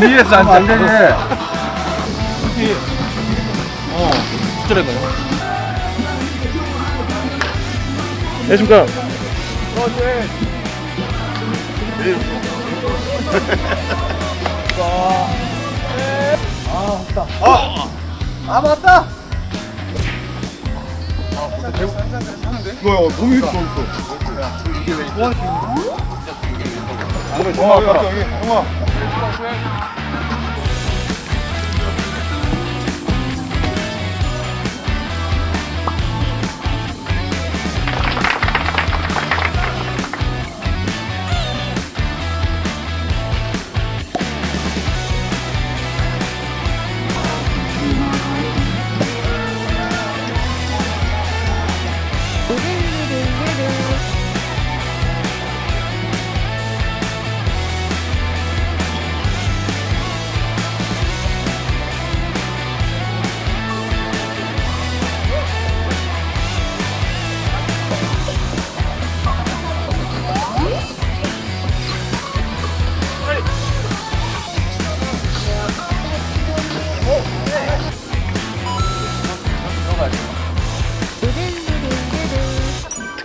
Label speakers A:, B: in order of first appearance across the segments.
A: 위에서 앉아 안 되지 어 스트레가요. 안녕하십니까 아 맞다.
B: 이거 너무 이렇게 좋았어.
A: 안그 래
B: 어,
A: 정말
B: 여기, 형아.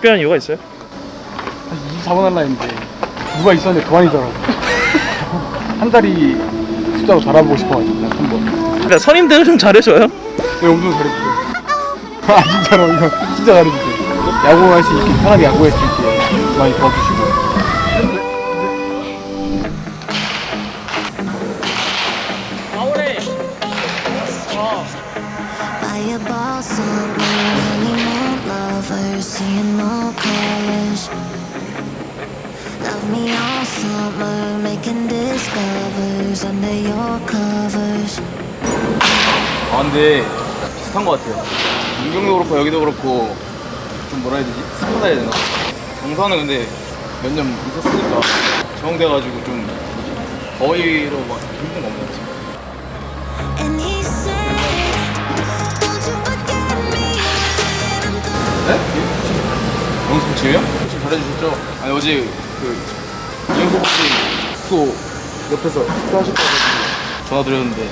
A: 특별한 이유가 있어요?
C: 24번 할라 했는데 누가 있었는데 도안이더라고. 한 다리 숫자로 달아보고 싶어가지고 난 한번.
A: 그러니까 선임들은 좀 잘해줘요?
C: 네 엄청 잘해주세요? 아 진짜로 이거 진짜 잘해주세요. 야구할 수 있게 편하게 야구할 수 있게 많이 도와주시고
D: summer, making discovers under your covers.
E: 아 근데 비슷한 것 같아요 문경도 그렇고 여기도 그렇고 좀 뭐라 해야 되지? 스포다 해야 되나? 경사는 근데 몇 년 있었으니까 적응돼가지고 좀 거의로 막 힘든 거 없는 것 같아요. 네? 영수 지우요? 혹시 잘해주셨죠? 아니 어제 그이 혹시 숙소 옆에서 숙소하실까 고 전화 드렸는데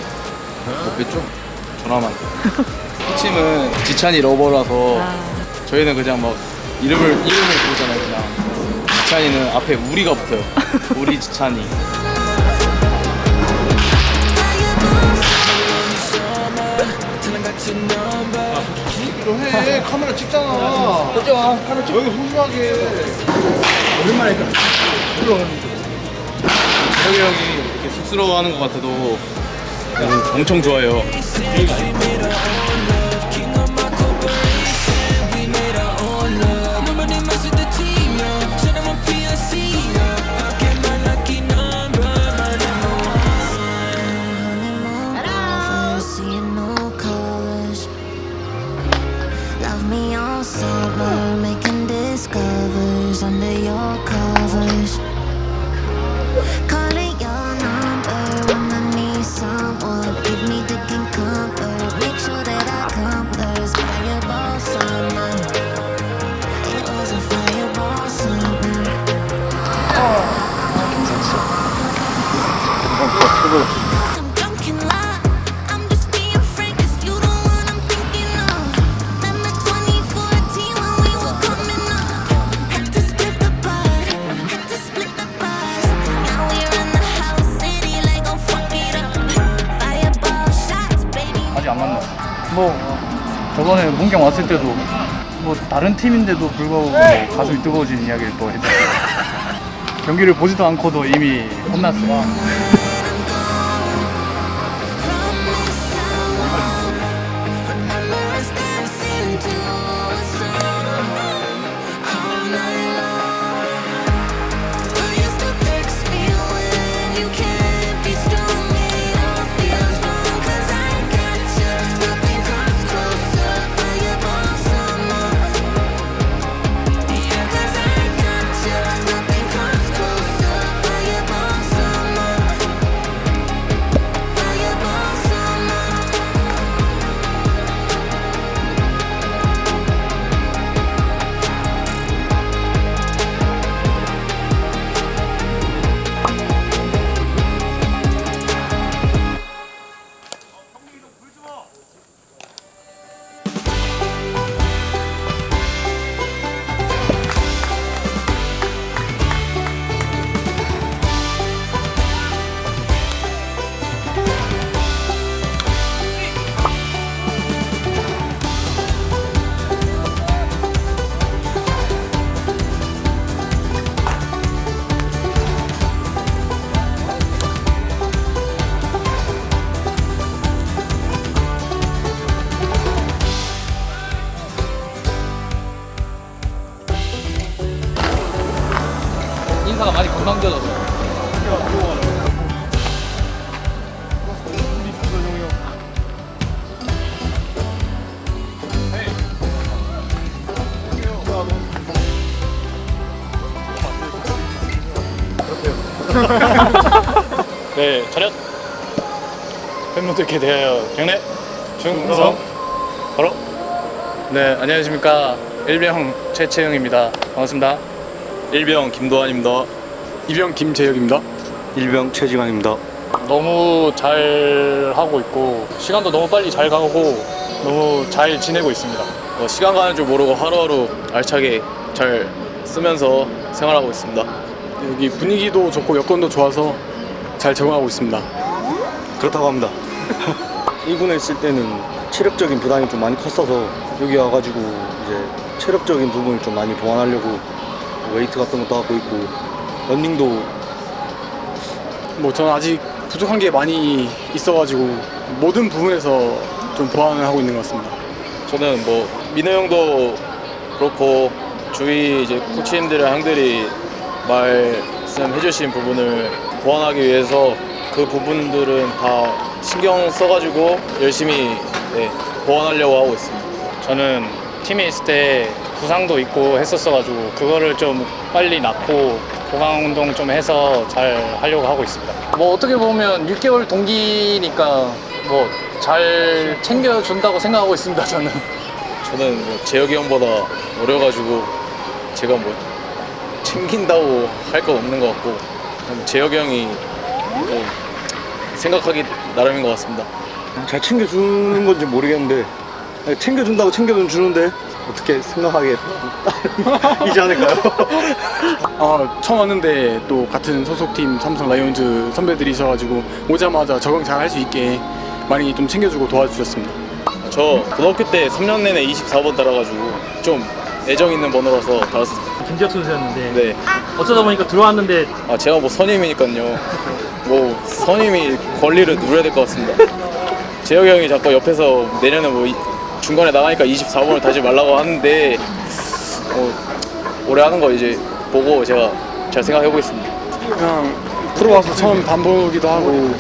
E: 못 뵀죠? 전화만 코치님은 지찬이 러버라서 저희는 그냥 막 이름을 이름을 부르잖아요 그냥 지찬이는 앞에 우리가 붙어요 우리 지찬이
B: 좀 해. 카메라 찍잖아. 그죠? 카메라 찍. 여기 소중하게.
E: 재혁이 형이 이렇게 쑥스러워하는 것 같아도 엄청 좋아해요
D: Love me all summer, making discovers under your covers. Calling your number when I need someone. Give me the king comfort, make sure that I come first. Fireball summer, it was a fireball summer. I'm
C: 뭐 저번에 문경 왔을 때도 뭐 다른 팀인데도 불구하고 뭐 가슴이 뜨거워진 이야기를 또 했잖아요 경기를 보지도 않고도 이미 혼났어요 인사가 많이 건강져졌어.
A: 네, 차렷. 팬분들께 대하여 경례 중성 바로
C: 네, 안녕하십니까. 일병 최채영입니다. 반갑습니다.
E: 일병 김도환입니다.
A: 이병 김재혁입니다.
F: 일병 최지광입니다.
C: 너무 잘 하고 있고 시간도 너무 빨리 잘 가고 너무 잘 지내고 있습니다.
E: 어, 시간 가는 줄 모르고 하루하루 알차게 잘 쓰면서 생활하고 있습니다.
A: 여기 분위기도 좋고 여건도 좋아서 잘 적응하고 있습니다.
F: 그렇다고 합니다. 1군에 있을 때는 체력적인 부담이 좀 많이 컸어서 여기 와가지고 이제 체력적인 부분을 좀 많이 보완하려고 웨이트 같은 것도 하고 있고 런닝도
A: 뭐 저는 아직 부족한 게 많이 있어가지고 모든 부분에서 좀 보완을 하고 있는 것 같습니다.
E: 저는 뭐 민호 형도 그렇고 주위 이제 코치님들이랑 형들이 말씀해 주신 부분을 보완하기 위해서 그 부분들은 다 신경 써가지고 열심히 네, 보완하려고 하고 있습니다.
C: 저는 팀에 있을 때 부상도 있고 했었어가지고 그거를 좀 빨리 낫고 보강 운동 좀 해서 잘 하려고 하고 있습니다. 뭐 어떻게 보면 6개월 동기니까 뭐 잘 챙겨준다고 생각하고 있습니다. 저는.
E: 저는 뭐 재혁이 형보다 어려가지고 제가 뭐 챙긴다고 할 건 없는 것 같고 재혁이 형이 좀 생각하기 나름인 것 같습니다.
F: 잘 챙겨주는 건지 모르겠는데 챙겨준다고 챙겨는 주는데 어떻게 생각하게 이지 않을까요?
A: 아, 처음 왔는데 또 같은 소속팀 삼성 라이온즈 선배들이 있어가지고 오자마자 적응 잘 할 수 있게 많이 좀 챙겨주고 도와주셨습니다.
E: 저 고등학교 때 3년 내내 24번 달아가지고 좀 애정 있는 번호라서 달았습니다.
G: 김지혁 선수였는데
E: 네.
G: 어쩌다 보니까 들어왔는데
E: 아 제가 뭐 선임이니까요. 뭐 선임이 권리를 누려야 될 것 같습니다. 재혁이 형이 자꾸 옆에서 내년에 뭐 이- 중간에 나가니까 24번을 다시 말라고 하는데 어, 올해 하는 거 이제 보고 제가 잘 생각해 보겠습니다.
A: 그냥 프로 와서 처음 반보기도 하고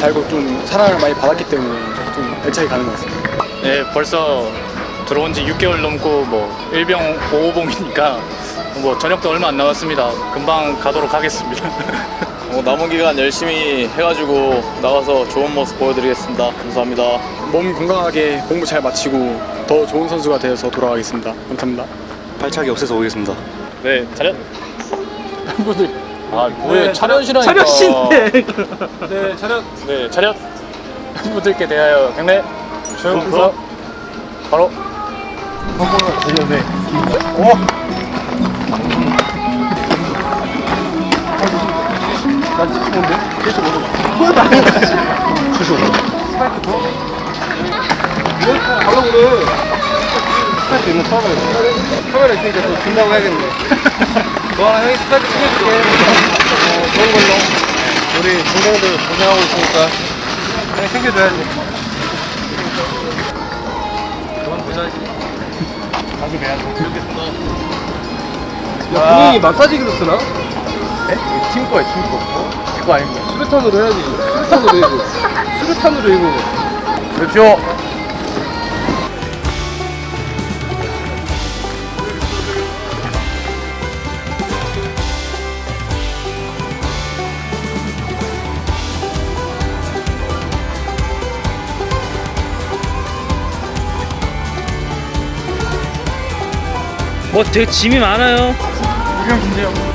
A: 달고 좀 사랑을 많이 받았기 때문에 좀 애착이 가는 것 같습니다.
C: 네, 벌써 들어온 지 6개월 넘고 뭐 일병 5호봉이니까 뭐 저녁도 얼마 안 남았습니다. 금방 가도록 하겠습니다.
E: 어, 남은 기간 열심히 해가지고 나가서 좋은 모습 보여드리겠습니다. 감사합니다.
A: 몸 건강하게 공부 잘 마치고 더 좋은 선수가 되어서 돌아가겠습니다. 감사합니다.
F: 발차기 없애서 오겠습니다.
C: 네, 차렷. 팬분들 아, 왜 차렷이라니까.
G: 차렷인데
C: 네, 차렷. 네, 차렷. 팬분들께 대하여 경례 중성 바로
B: 카메라 있으니까 또 준다고 해야겠네. 너랑 형이 스타트 챙겨줄게. 어, 좋은 걸로. 우리 동생들 고생하고 있으니까 형이 챙겨줘야지. 그만 보자지.
C: 자주 뵈야죠.
B: 야, 본인이 마사지기로 쓰나?
C: 팀 거예요, 팀 거. 제 거 아닙니다.
B: 수류탄으로 해야지. 수류탄으로 해고 수류탄으로 해고
C: 그렇죠.
G: 뭐 되게 짐이 많아요
C: 일병 김재영.